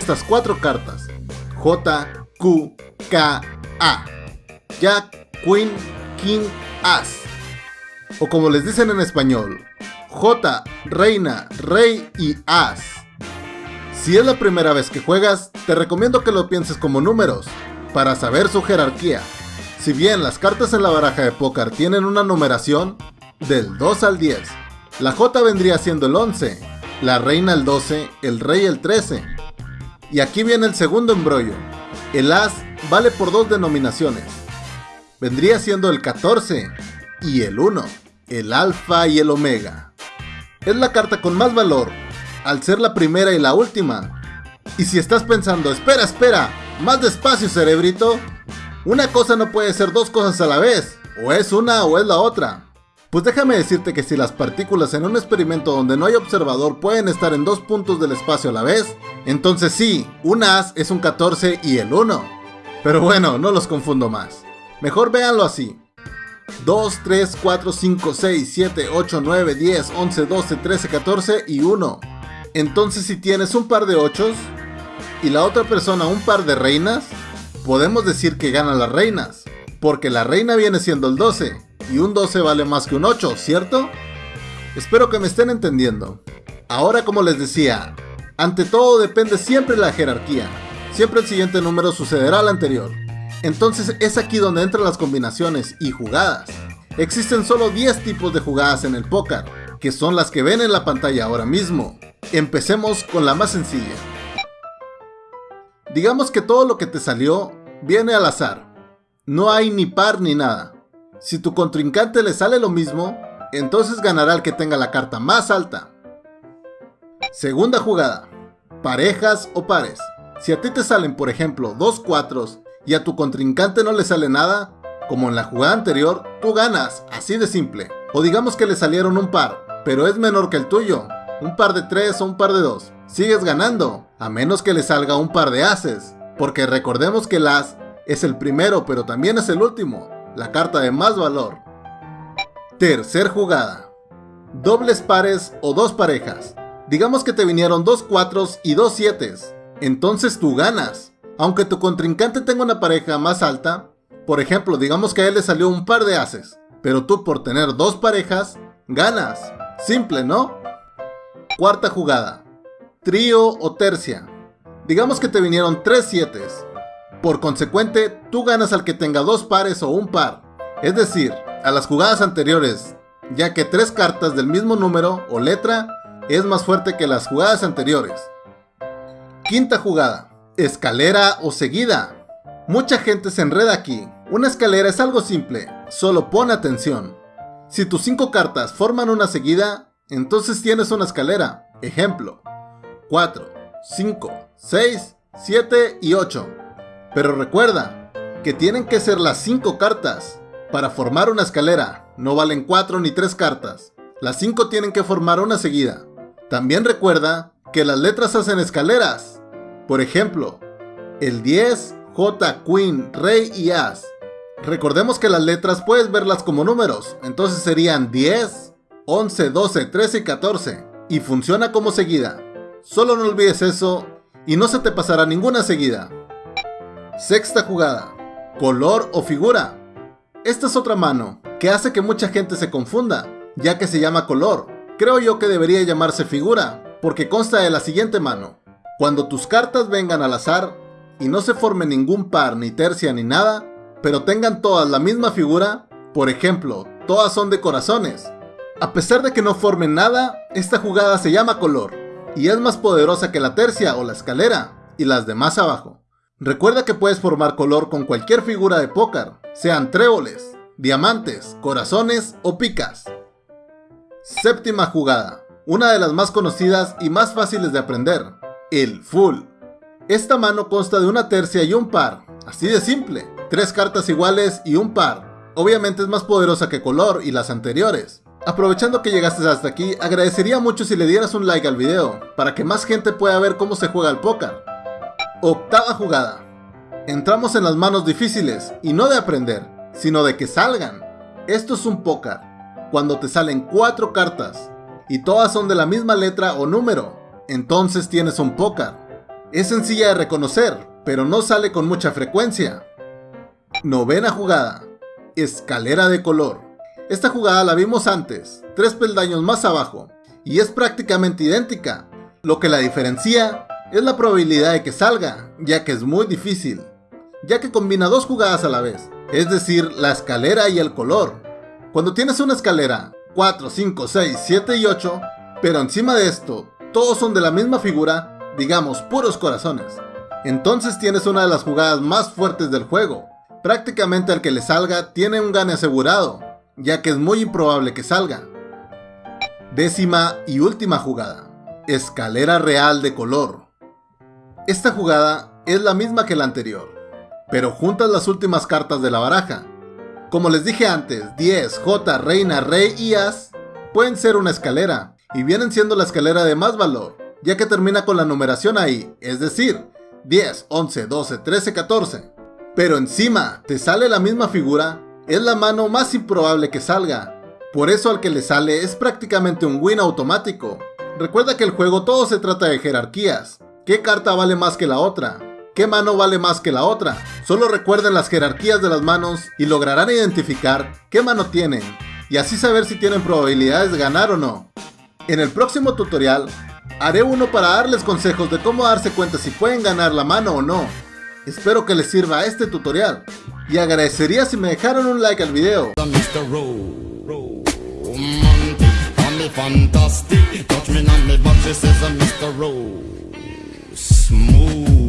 Estas cuatro cartas. J, Q, K, A. Jack, Queen, King, As. O como les dicen en español, J, Reina, Rey y As. Si es la primera vez que juegas, te recomiendo que lo pienses como números, para saber su jerarquía. Si bien las cartas en la baraja de póker tienen una numeración, del 2 al 10, la J vendría siendo el 11, la Reina el 12, el Rey el 13. Y aquí viene el segundo embrollo. El As vale por dos denominaciones. Vendría siendo el 14 y el 1, el Alfa y el Omega. Es la carta con más valor, al ser la primera y la última. Y si estás pensando, espera, espera, más despacio cerebrito, una cosa no puede ser dos cosas a la vez, o es una o es la otra. Pues déjame decirte que si las partículas en un experimento donde no hay observador pueden estar en dos puntos del espacio a la vez, entonces sí, un as es un 14 y el 1. Pero bueno, no los confundo más. Mejor véanlo así. 2, 3, 4, 5, 6, 7, 8, 9, 10, 11, 12, 13, 14 y 1. Entonces si tienes un par de 8 y la otra persona un par de reinas, podemos decir que ganan las reinas, porque la reina viene siendo el 12 y un 12 vale más que un 8, ¿cierto? Espero que me estén entendiendo. Ahora como les decía, ante todo depende siempre la jerarquía. Siempre el siguiente número sucederá al anterior. Entonces es aquí donde entran las combinaciones y jugadas. Existen solo 10 tipos de jugadas en el póker, que son las que ven en la pantalla ahora mismo. Empecemos con la más sencilla. Digamos que todo lo que te salió viene al azar. No hay ni par ni nada. Si tu contrincante le sale lo mismo, entonces ganará el que tenga la carta más alta. Segunda jugada. Parejas o pares. Si a ti te salen por ejemplo dos cuatros y a tu contrincante no le sale nada, como en la jugada anterior, tú ganas, así de simple. O digamos que le salieron un par, pero es menor que el tuyo, un par de tres o un par de dos. Sigues ganando, a menos que le salga un par de ases, porque recordemos que el as es el primero pero también es el último la carta de más valor. Tercer jugada. Dobles pares o dos parejas. Digamos que te vinieron dos cuatros y dos sietes. Entonces tú ganas. Aunque tu contrincante tenga una pareja más alta, por ejemplo, digamos que a él le salió un par de ases, pero tú por tener dos parejas, ganas. Simple, ¿no? Cuarta jugada. Trío o tercia. Digamos que te vinieron tres sietes. Por consecuente, tú ganas al que tenga dos pares o un par, es decir, a las jugadas anteriores, ya que tres cartas del mismo número o letra es más fuerte que las jugadas anteriores. Quinta jugada, escalera o seguida. Mucha gente se enreda aquí. Una escalera es algo simple, solo pon atención. Si tus cinco cartas forman una seguida, entonces tienes una escalera. Ejemplo, 4, 5, 6, 7 y 8. Pero recuerda que tienen que ser las 5 cartas. Para formar una escalera, no valen 4 ni 3 cartas. Las 5 tienen que formar una seguida. También recuerda que las letras hacen escaleras. Por ejemplo, el 10, J, Queen, Rey y As. Recordemos que las letras puedes verlas como números, entonces serían 10, 11, 12, 13 y 14. Y funciona como seguida. Solo no olvides eso y no se te pasará ninguna seguida. Sexta jugada. Color o figura. Esta es otra mano, que hace que mucha gente se confunda, ya que se llama color. Creo yo que debería llamarse figura, porque consta de la siguiente mano. Cuando tus cartas vengan al azar, y no se forme ningún par, ni tercia, ni nada, pero tengan todas la misma figura, por ejemplo, todas son de corazones. A pesar de que no formen nada, esta jugada se llama color, y es más poderosa que la tercia o la escalera, y las demás abajo. Recuerda que puedes formar color con cualquier figura de póker, sean tréboles, diamantes, corazones o picas. Séptima jugada, una de las más conocidas y más fáciles de aprender, el full. Esta mano consta de una tercia y un par, así de simple, tres cartas iguales y un par. Obviamente es más poderosa que color y las anteriores. Aprovechando que llegaste hasta aquí, agradecería mucho si le dieras un like al video, para que más gente pueda ver cómo se juega el póker. Octava jugada. Entramos en las manos difíciles, y no de aprender, sino de que salgan. Esto es un póker, cuando te salen cuatro cartas. y todas son de la misma letra o número, entonces tienes un póker. Es sencilla de reconocer, pero no sale con mucha frecuencia. Novena jugada. Escalera de color. Esta jugada la vimos antes, tres peldaños más abajo, y es prácticamente idéntica. Lo que la diferencia es la probabilidad de que salga, ya que es muy difícil, ya que combina dos jugadas a la vez, es decir, la escalera y el color. Cuando tienes una escalera 4, 5, 6, 7 y 8, pero encima de esto, todos son de la misma figura, digamos puros corazones. Entonces tienes una de las jugadas más fuertes del juego. Prácticamente al que le salga tiene un gane asegurado, ya que es muy improbable que salga. Décima y última jugada. Escalera real de color. Esta jugada es la misma que la anterior, pero juntas las últimas cartas de la baraja. Como les dije antes, 10, J, Reina, Rey y As pueden ser una escalera, y vienen siendo la escalera de más valor, ya que termina con la numeración ahí, es decir, 10, 11, 12, 13, 14. Pero encima te sale la misma figura, es la mano más improbable que salga. Por eso al que le sale es prácticamente un win automático. Recuerda que el juego todo se trata de jerarquías. ¿Qué carta vale más que la otra? ¿Qué mano vale más que la otra? Solo recuerden las jerarquías de las manos y lograrán identificar qué mano tienen, y así saber si tienen probabilidades de ganar o no. En el próximo tutorial, haré uno para darles consejos de cómo darse cuenta si pueden ganar la mano o no. Espero que les sirva este tutorial, y agradecería si me dejaran un like al video. Smooth.